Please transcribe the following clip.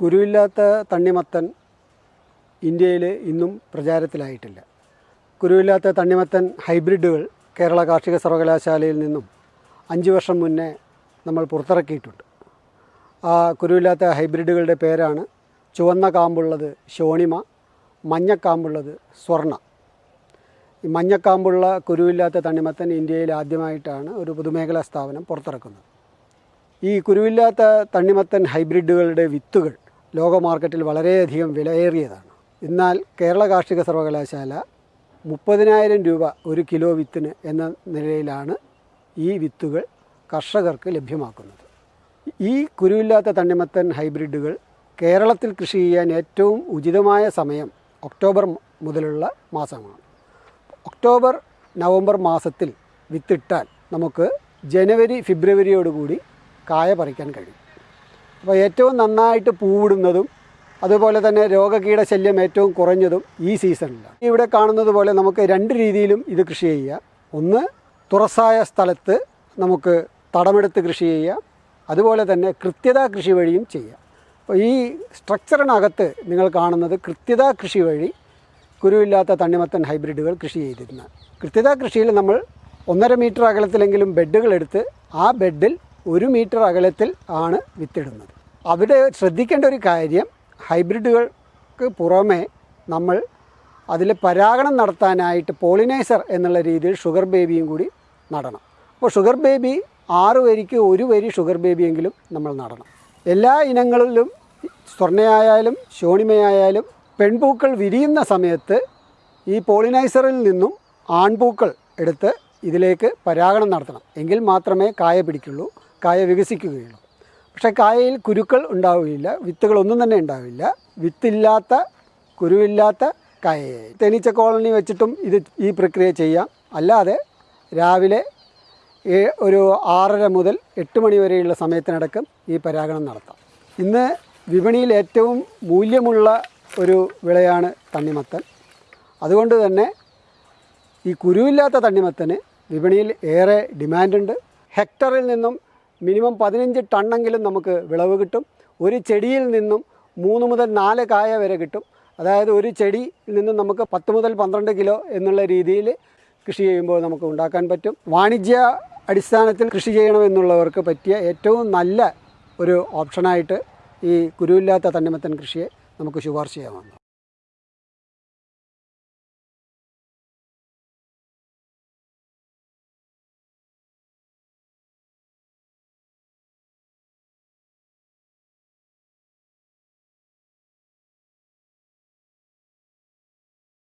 കുരുവില്ലാത്ത തണ്ണിമത്തൻ ഇന്ത്യയിൽ ഇന്നും പ്രചാരത്തിലായിട്ടില്ല. കുരുവില്ലാത്ത തണ്ണിമത്തൻ ഹൈബ്രിഡുകൾ കേരള കാർഷിക സർവകലാശാലയിൽ നിന്നും അഞ്ച് വർഷം മുന്നേ നമ്മൾ പുറത്തിറക്കിയിട്ടുണ്ട്. ആ കുരുവില്ലാത്ത ഹൈബ്രിഡുകളുടെ പേരാണ് ചുവന്ന കാമ്പുള്ളത് ഷോണിമ മഞ്ഞക്കാമ്പുള്ളത് സ്വർണ. ഈ മഞ്ഞക്കാമ്പുള്ള കുരുവില്ലാത്ത തണ്ണിമത്തൻ ഇന്ത്യയിൽ ആദ്യമായിട്ടാണ് ഒരു പൊതുമേഖലാ സ്ഥാപനം പുറത്തിറക്കുന്നത്. ഈ കുരുവില്ലാത്ത തണ്ണിമത്തൻ ഹൈബ്രിഡുകളുടെ വിത്തുകൾ ലോക മാർക്കറ്റിൽ വളരെയധികം വിലയേറിയതാണ്. എന്നാൽ കേരള കാർഷിക സർവകലാശാല മുപ്പതിനായിരം രൂപ ഒരു കിലോ വിത്തിന് എന്ന നിലയിലാണ് ഈ വിത്തുകൾ കർഷകർക്ക് ലഭ്യമാക്കുന്നത്. ഈ കുരുവില്ലാത്ത തണ്ണിമത്തൻ ഹൈബ്രിഡുകൾ കേരളത്തിൽ കൃഷി ചെയ്യാൻ ഏറ്റവും ഉചിതമായ സമയം ഒക്ടോബർ മുതലുള്ള മാസമാണ്. ഒക്ടോബർ നവംബർ മാസത്തിൽ വിത്തിട്ടാൽ നമുക്ക് ജനുവരി ഫെബ്രുവരിയോടുകൂടി കായ പറിക്കാൻ കഴിയും. അപ്പോൾ ഏറ്റവും നന്നായിട്ട് പൂവിടുന്നതും അതുപോലെ തന്നെ രോഗകീട ശല്യം ഏറ്റവും കുറഞ്ഞതും ഈ സീസണിലാണ്. ഇവിടെ കാണുന്നത് പോലെ നമുക്ക് രണ്ട് രീതിയിലും ഇത് കൃഷി ചെയ്യാം. ഒന്ന് തുറസായ സ്ഥലത്ത് നമുക്ക് തടമെടുത്ത് കൃഷി ചെയ്യാം. അതുപോലെ തന്നെ കൃത്യത കൃഷി വഴിയും ചെയ്യാം. അപ്പോൾ ഈ സ്ട്രക്ചറിനകത്ത് നിങ്ങൾ കാണുന്നത് കൃത്യത കൃഷി വഴി കുരുവില്ലാത്ത തണ്ണിമത്തൻ ഹൈബ്രിഡുകൾ കൃഷി ചെയ്തിരുന്ന കൃത്യത കൃഷിയിൽ നമ്മൾ ഒന്നര മീറ്റർ അകലത്തിലെങ്കിലും ബെഡുകൾ എടുത്ത് ആ ബെഡിൽ ഒരു മീറ്റർ അകലത്തിൽ ആണ് വിത്തിടുന്നത്. അവിടെ ശ്രദ്ധിക്കേണ്ട ഒരു കാര്യം ഹൈബ്രിഡുകൾക്ക് പുറമേ നമ്മൾ അതിൽ പരാഗണം നടത്താനായിട്ട് പോളിനൈസർ എന്നുള്ള രീതിയിൽ ഷുഗർ ബേബിയും കൂടി നടണം. അപ്പോൾ ഷുഗർ ബേബി ആറ് വരിക്ക് ഒരു വരി ഷുഗർ ബേബിയെങ്കിലും നമ്മൾ നടണം. എല്ലാ ഇനങ്ങളിലും സ്വർണയായാലും ശോണിമയായാലും പെൺപൂക്കൾ വിരിയുന്ന സമയത്ത് ഈ പോളിനൈസറിൽ നിന്നും ആൺപൂക്കൾ എടുത്ത് ഇതിലേക്ക് പരാഗണം നടത്തണം. എങ്കിൽ മാത്രമേ കായ പിടിക്കുള്ളൂ കായ വികസിക്കുകയുള്ളൂ. പക്ഷേ കായയിൽ കുരുക്കൾ ഉണ്ടാവുകയില്ല. വിത്തുകളൊന്നും തന്നെ ഉണ്ടാവില്ല. വിത്തില്ലാത്ത കുരുവില്ലാത്ത കായയായി. തേനീച്ച കോളനി വെച്ചിട്ടും ഇത് ഈ പ്രക്രിയ ചെയ്യാം. അല്ലാതെ രാവിലെ ഒരു ആറര മുതൽ എട്ട് മണി വരെയുള്ള സമയത്തിനടക്കം ഈ പരാഗണം നടത്താം. ഇന്ന് വിപണിയിൽ ഏറ്റവും മൂല്യമുള്ള ഒരു വിളയാണ് തണ്ണിമത്തൻ. അതുകൊണ്ട് തന്നെ ഈ കുരുവില്ലാത്ത തണ്ണിമത്തന് വിപണിയിൽ ഏറെ ഡിമാൻഡുണ്ട്. ഹെക്ടറിൽ നിന്നും മിനിമം പതിനഞ്ച് ടണ്ണെങ്കിലും നമുക്ക് വിളവ് കിട്ടും. ഒരു ചെടിയിൽ നിന്നും മൂന്ന് മുതൽ നാല് കായ വരെ കിട്ടും. അതായത് ഒരു ചെടിയിൽ നിന്നും നമുക്ക് പത്ത് മുതൽ പന്ത്രണ്ട് കിലോ എന്നുള്ള രീതിയിൽ കൃഷി ചെയ്യുമ്പോൾ നമുക്ക് ഉണ്ടാക്കാൻ പറ്റും. വാണിജ്യ അടിസ്ഥാനത്തിൽ കൃഷി ചെയ്യണമെന്നുള്ളവർക്ക് പറ്റിയ ഏറ്റവും നല്ല ഒരു ഓപ്ഷനായിട്ട് ഈ കുരുവില്ലാത്ത തണ്ണിമത്തൻ കൃഷിയെ നമുക്ക് ശുപാർശ ചെയ്യാവുന്നതാണ്.